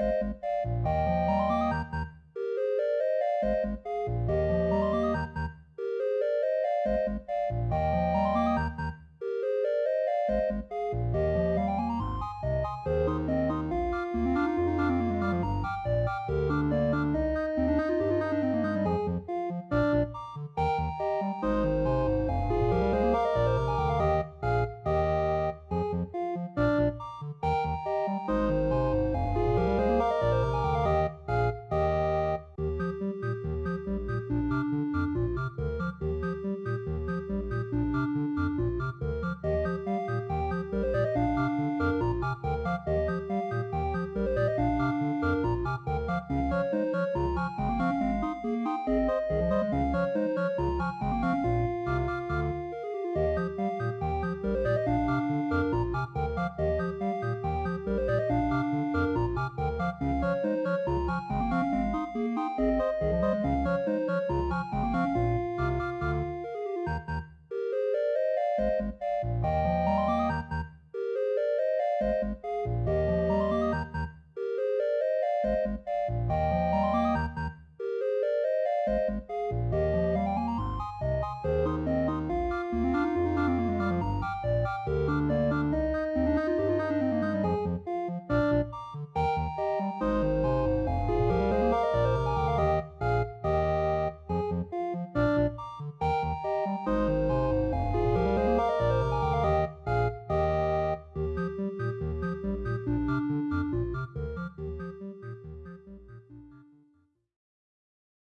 Música